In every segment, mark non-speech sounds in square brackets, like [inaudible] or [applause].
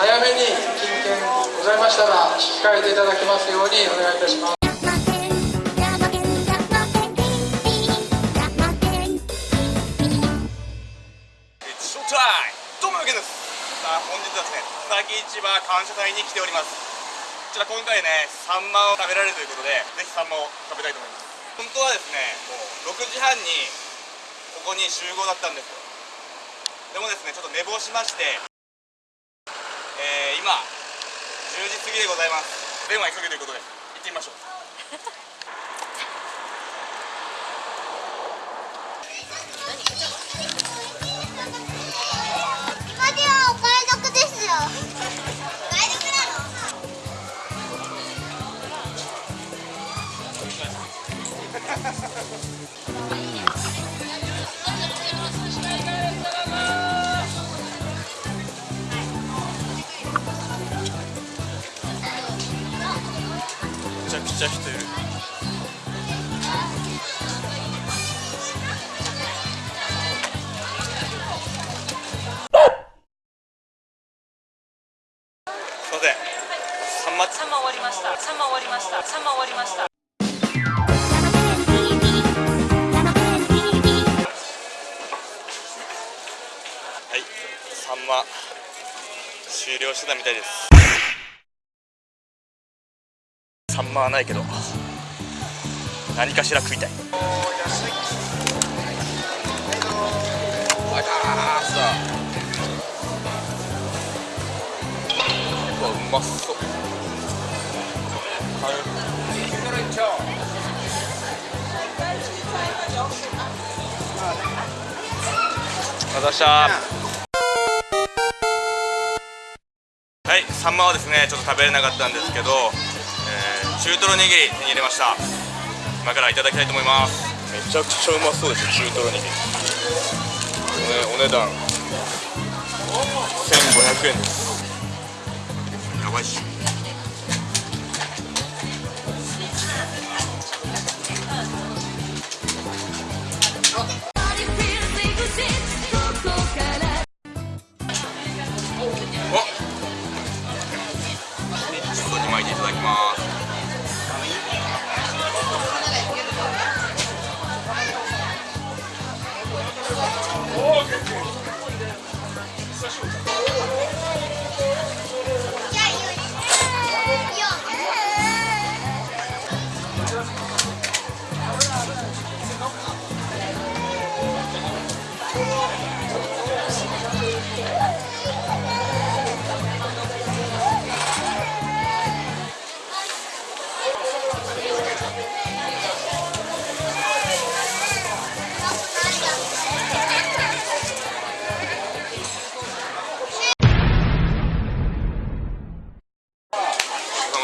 早めに金券ございましたら引き換えていただきますようにお願いいたします。どうもよけですさあ本日はですね佐々木市場感謝祭に来ておりますこちら今回ねサンマを食べられるということでぜひサンマを食べたいと思います。本当はですねもう6時半にここに集合だったんですよ。でもですねちょっと寝坊しまして、今10時過ぎでございます。電話急げということで行ってみましょう [laughs] ちゃくちゃ人いるすいませんサンマサンマ終わりました。サンマ終わりました。サンマ終わりました。はいサンマ終了してたみたいですサンマはないけど何かしら食いたい。う。わうまそう。あざしたはいサンマはですねちょっと食べれなかったんですけど、えー中トロ握り手に入れました。今からいただきたいと思います。めちゃくちゃうまそうです中トロ握り、ね、お値段。1500円です。やばいっしょ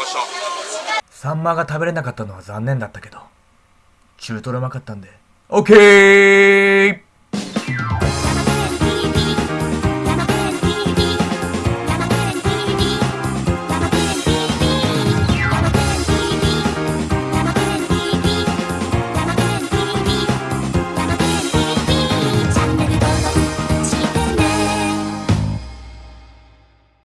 した。サンマが食べれなかったのは残念だったけど、中トロうまかったんで、オッケー！